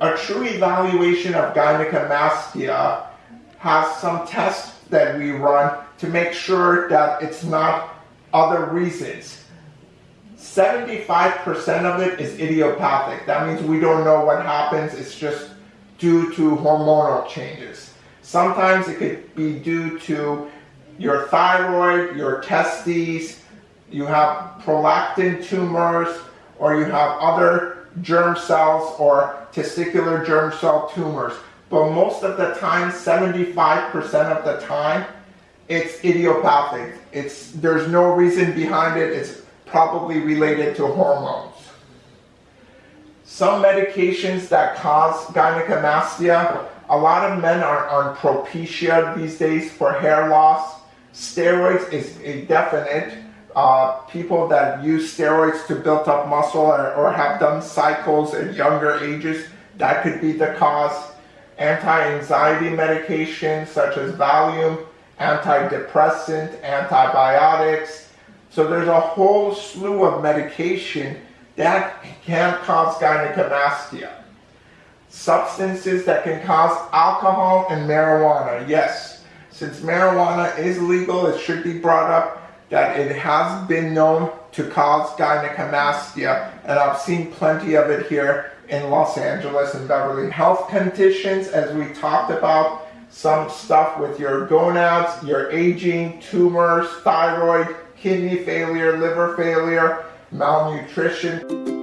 A true evaluation of gynecomastia has some tests that we run to make sure that it's not other reasons. 75% of it is idiopathic. That means we don't know what happens. It's just due to hormonal changes. Sometimes it could be due to your thyroid, your testes, you have prolactin tumors, or you have other germ cells or testicular germ cell tumors. But most of the time, 75% of the time, it's idiopathic. It's, there's no reason behind it. It's probably related to hormones. Some medications that cause gynecomastia, a lot of men are on Propecia these days for hair loss. Steroids is a definite. Uh, people that use steroids to build up muscle or, or have done cycles at younger ages, that could be the cause. Anti-anxiety medications such as Valium, antidepressant, antibiotics. So there's a whole slew of medication that can cause gynecomastia. Substances that can cause alcohol and marijuana. Yes, since marijuana is legal, it should be brought up that it has been known to cause gynecomastia, and I've seen plenty of it here in Los Angeles and Beverly. Health conditions, as we talked about, some stuff with your gonads, your aging, tumors, thyroid, kidney failure, liver failure, malnutrition.